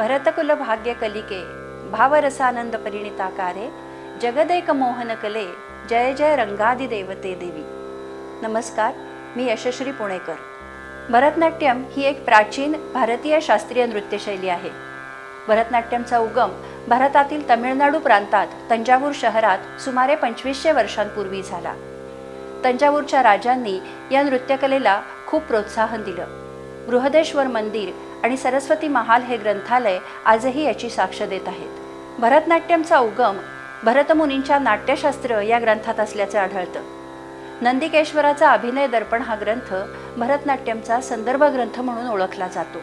भरतकुल भाग्य कलिके भावरसानंद परिणिताकारे जगदेक मोहन कले जय जय रंगादी देवते देवी। नमस्कार मी यशश्री पुणेकर। भरतनाट्यम ही एक प्राचीन भारतीय शास्त्रीय नृत्यशैली आहे. भरतनाट्यमचा उगम भारतातील तमिळनाडू प्रांतात तंजावूर शहरात सुमारे पंचवीसशे वर्षांपूर्वी झाला. तंजावूरच्या राजांनी या नृत्यकलेला खूप प्रोत्साहन दिलं. बृहदेश्वर मंदिर आणि सरस्वती महाल हे ग्रंथालय आजही याची साक्ष देत आहेत. भरतनाट्यमचा उगम भरतमुनींच्या नाट्यशास्त्र या ग्रंथात असल्याचे आढळतं. नंदिकेश्वराचा अभिनय दर्पण हा ग्रंथ भरतनाट्यमचा संदर्भ ग्रंथ म्हणून ओळखला जातो.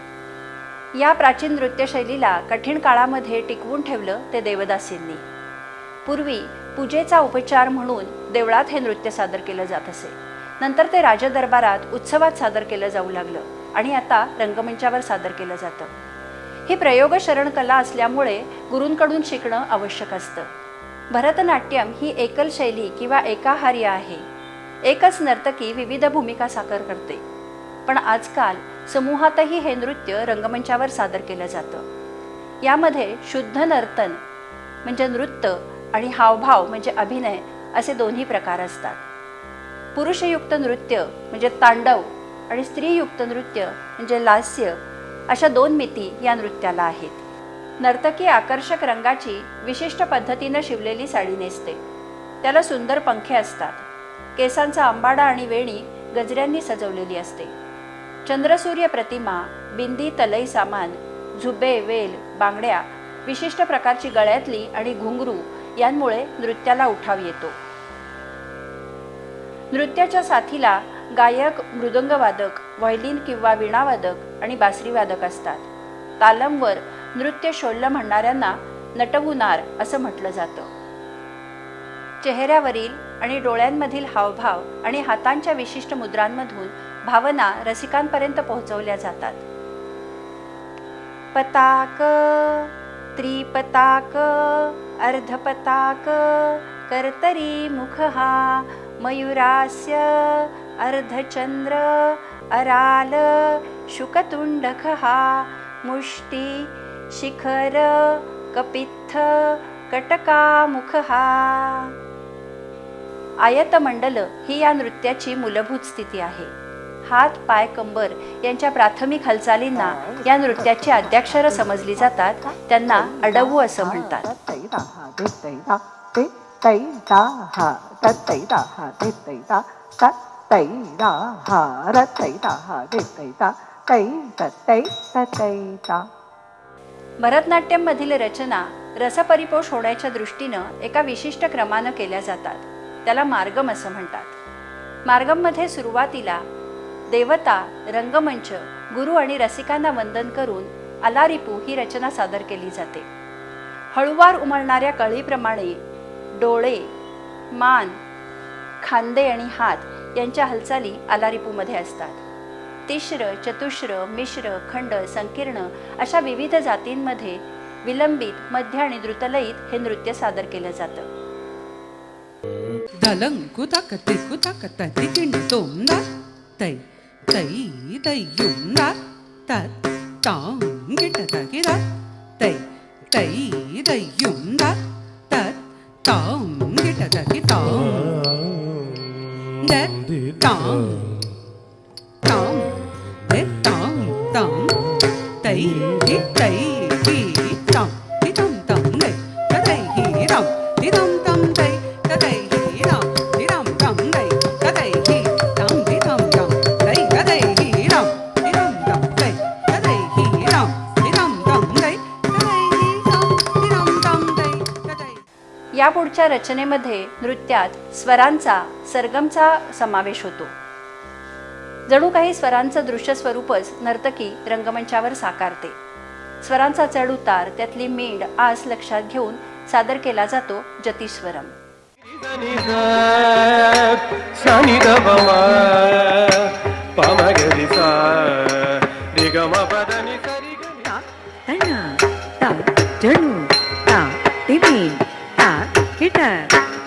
या प्राचीन नृत्यशैलीला कठीण काळामध्ये टिकवून ठेवलं ते देवदासींनी. पूर्वी पूजेचा उपचार म्हणून देवळात हे नृत्य सादर केलं जात असे. नंतर ते राजदरबारात उत्सवात सादर केलं जाऊ लागलं. आणि आता रंगमंचावर सादर केलं जातं. ही प्रयोगशरण कला असल्यामुळे गुरूंकडून शिकणं आवश्यक असतं. भरतनाट्यम ही एकल शैली किंवा एकाहार्य आहे. एकच नर्तकी विविध भूमिका साकार करते. पण आजकाल समूहातही हे नृत्य रंगमंचावर सादर केलं जातं. यामध्ये शुद्ध नर्तन म्हणजे नृत्य आणि हावभाव म्हणजे अभिनय असे दोन्ही प्रकार असतात. पुरुषयुक्त नृत्य म्हणजे तांडव आणि स्त्रीयुक्त नृत्य म्हणजे लास्य अशा दोन मिती या नृत्याला आहेत. नर्तकी आकर्षक रंगाची विशिष्ट पद्धतीनं शिवलेली साडी नेसते. त्याला सुंदर पंखे असतात. केसांचा आंबाडा आणि वेणी गजऱ्यांनी सजवलेली असते. चंद्रसूर्य प्रतिमा बिंदी तलई सामान झुबे वेल बांगड्या विशिष्ट प्रकारची गळ्यातली आणि घुंगरू यांमुळे नृत्याला उठाव येतो. नृत्याच्या साथीला गायक मृदंगवादक व्हायलिन किंवा वीणावादक आणि बासरीवादक असतात. तालमवर नृत्य शोल्ल म्हणणाऱ्यांना नटवुनार असं म्हटलं जातं. चेहऱ्यावरील आणि डोळ्यांमधील हावभाव आणि हातांच्या विशिष्ट मुद्रांमधून भावना रसिकांपर्यंत पोहोचवल्या जातात. पताक त्रिपताक अर्धपताक कर्तरी मुख हा मयुरास्य अर्धचंद्र अराल शुकतुंडख हा मुष्टी शिखर कपित्थ कटकामुख हा आयतमंडल ही या नृत्याची मूलभूत स्थिती आहे. हात पाय कंबर यांच्या प्राथमिक हालचालींना या नृत्याची अद्याक्षरं समजली जातात. त्यांना अडवू असं म्हणतात. भरतनाट्यममधील रचना रसपरिपोष होण्याच्या दृष्टीनं एका विशिष्ट क्रमानं केल्या जातात त्याला मार्गम असं म्हणतात मार्गममध्ये सुरुवातीला देवता रंगमंच गुरु आणि रसिकांना वंदन करून अलारिपू ही रचना सादर केली जाते हळुवार उमलणाऱ्या कळीप्रमाणे डोळे मान खांदे आणि हात यांच्या हालचाली आलारिपूमध्ये असतात. तिश्र चतुश्र मिश्र खंड संकीर्ण अशा विविध जातींमध्ये विलंबित मध्य आणि द्रुतलयीत हे नृत्य सादर केलं जातं. तै तै दयुंदा तत तांग tổng tổng tết tổng tổng tỷ tiết tỷ. या पुढच्या रचनेमध्ये नृत्यात स्वरांचा सरगमचा समावेश होतो. जणू काही स्वरांचं दृश्य स्वरूपच नर्तकी रंगमंचावर साकारते. स्वरांचा चढ उतार त्यातली मीड आस लक्षात घेऊन सादर केला जातो जतीस्वरम సని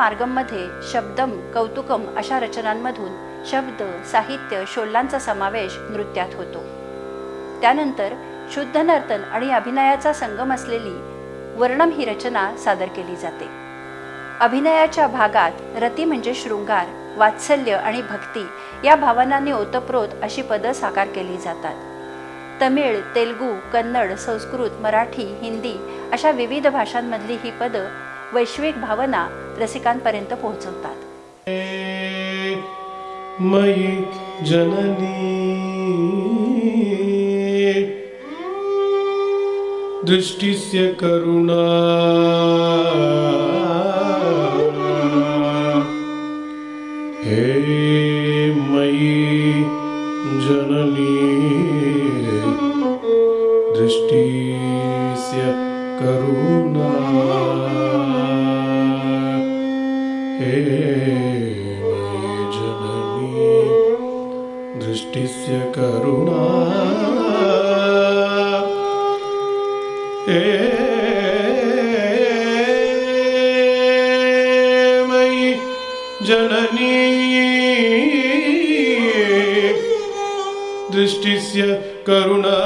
मार्गममध्ये शब्दम कौतुकम अशा रचनांमधून शब्द साहित्य शोल्लांचा समावेश नृत्यात होतो. त्यानंतर शुद्ध नर्तन आणि अभिनयाचा संगम असलेली वर्णम ही रचना सादर केली जाते. अभिनयाच्या भागात रती म्हणजे शृंगार वात्सल्य आणि भक्ती या भावनांनी ओतप्रोत अशी पदं साकार केली जातात. तमिळ तेलगू कन्नड संस्कृत मराठी हिंदी अशा विविध भाषांमधली ही पदं वैश्विक भावना रसिकांपर्यंत पोहोचवतात. मयी जननी. दृष्टिस्य करुणा. हे जननी दृष्टिस्य करुणा। हे मयि जननी दृष्टिस्य करुणा।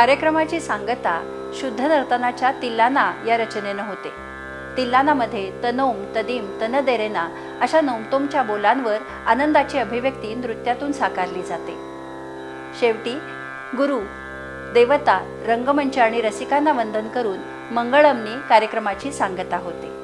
कार्यक्रमाची सांगता शुद्ध नर्तनाच्या तिल्लाना या रचनेनं होते. तिल्लानामध्ये तनोम तदीम तनदेरेना अशा नोमतोमच्या बोलांवर आनंदाची अभिव्यक्ती नृत्यातून साकारली जाते. शेवटी गुरु देवता रंगमंच आणि रसिकांना वंदन करून मंगळमनी कार्यक्रमाची सांगता होते.